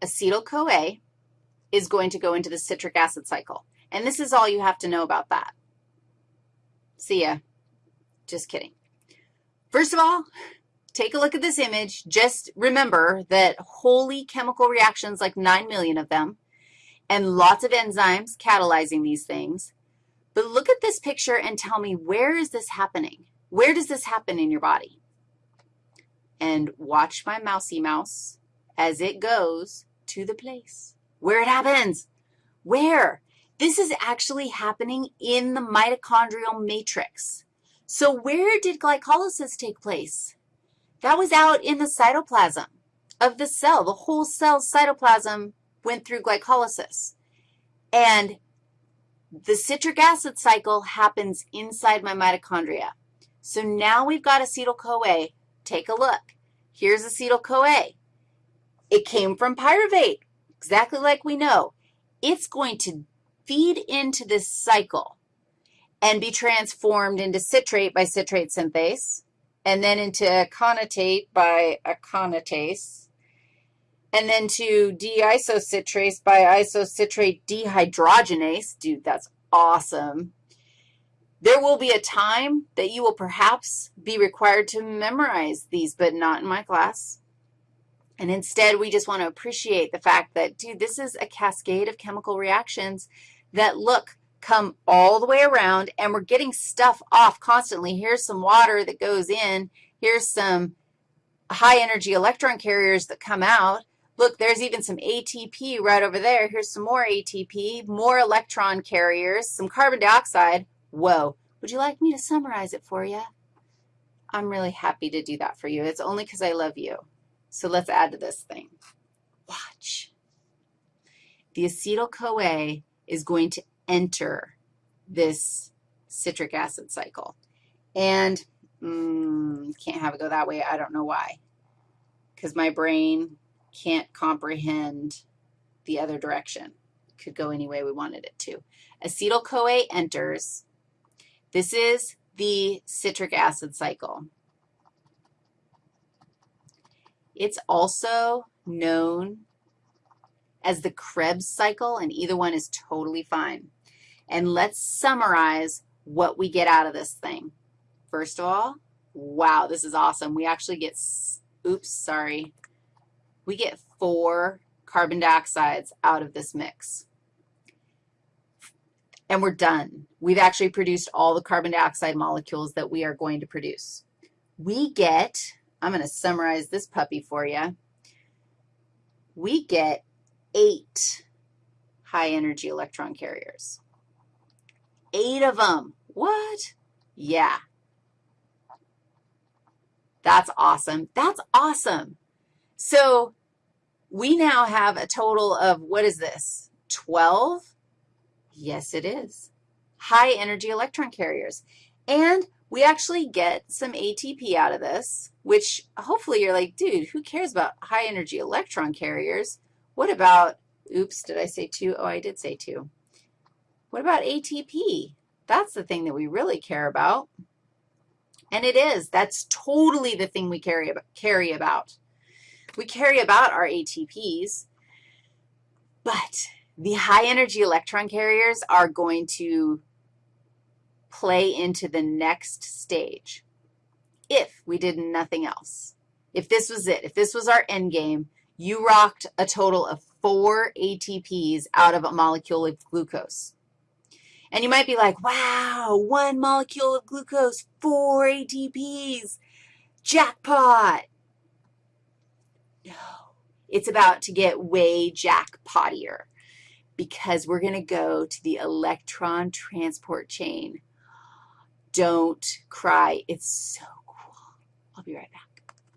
acetyl-CoA is going to go into the citric acid cycle. And this is all you have to know about that. See ya. Just kidding. First of all, take a look at this image. Just remember that holy chemical reactions, like 9 million of them, and lots of enzymes catalyzing these things. But look at this picture and tell me, where is this happening? Where does this happen in your body? And watch my mousy mouse as it goes to the place where it happens. Where? This is actually happening in the mitochondrial matrix. So where did glycolysis take place? That was out in the cytoplasm of the cell. The whole cell's cytoplasm went through glycolysis. And the citric acid cycle happens inside my mitochondria. So now we've got acetyl-CoA. Take a look. Here's acetyl-CoA. It came from pyruvate, exactly like we know. It's going to feed into this cycle and be transformed into citrate by citrate synthase, and then into aconitase by aconitase, and then to deisocitrate by isocitrate dehydrogenase. Dude, that's awesome. There will be a time that you will perhaps be required to memorize these, but not in my class. And instead, we just want to appreciate the fact that, dude, this is a cascade of chemical reactions that, look, come all the way around, and we're getting stuff off constantly. Here's some water that goes in. Here's some high-energy electron carriers that come out. Look, there's even some ATP right over there. Here's some more ATP, more electron carriers, some carbon dioxide. Whoa. Would you like me to summarize it for you? I'm really happy to do that for you. It's only because I love you. So let's add to this thing. Watch. The acetyl-CoA is going to enter this citric acid cycle. And mm, can't have it go that way. I don't know why, because my brain can't comprehend the other direction. Could go any way we wanted it to. Acetyl-CoA enters. This is the citric acid cycle. It's also known as the Krebs cycle, and either one is totally fine. And let's summarize what we get out of this thing. First of all, wow, this is awesome. We actually get, oops, sorry, we get four carbon dioxides out of this mix. And we're done. We've actually produced all the carbon dioxide molecules that we are going to produce. We get, I'm going to summarize this puppy for you. We get eight high-energy electron carriers. Eight of them. What? Yeah. That's awesome. That's awesome. So we now have a total of, what is this, 12? Yes, it is. High energy electron carriers. And we actually get some ATP out of this, which hopefully you're like, dude, who cares about high energy electron carriers? What about, oops, did I say two? Oh, I did say two. What about ATP? That's the thing that we really care about. And it is. That's totally the thing we carry, carry about. We carry about our ATPs, but the high-energy electron carriers are going to play into the next stage if we did nothing else. If this was it, if this was our end game, you rocked a total of four ATPs out of a molecule of glucose. And you might be like, wow, one molecule of glucose, four ATPs, jackpot. No, it's about to get way jackpotier because we're going to go to the electron transport chain. Don't cry. It's so cool. I'll be right back.